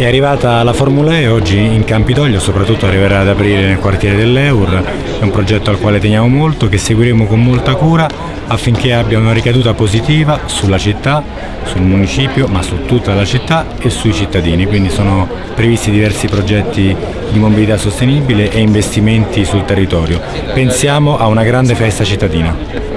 È arrivata la Formula E oggi in Campidoglio, soprattutto arriverà ad aprire nel quartiere dell'Eur, è un progetto al quale teniamo molto, che seguiremo con molta cura affinché abbia una ricaduta positiva sulla città, sul municipio, ma su tutta la città e sui cittadini, quindi sono previsti diversi progetti di mobilità sostenibile e investimenti sul territorio. Pensiamo a una grande festa cittadina.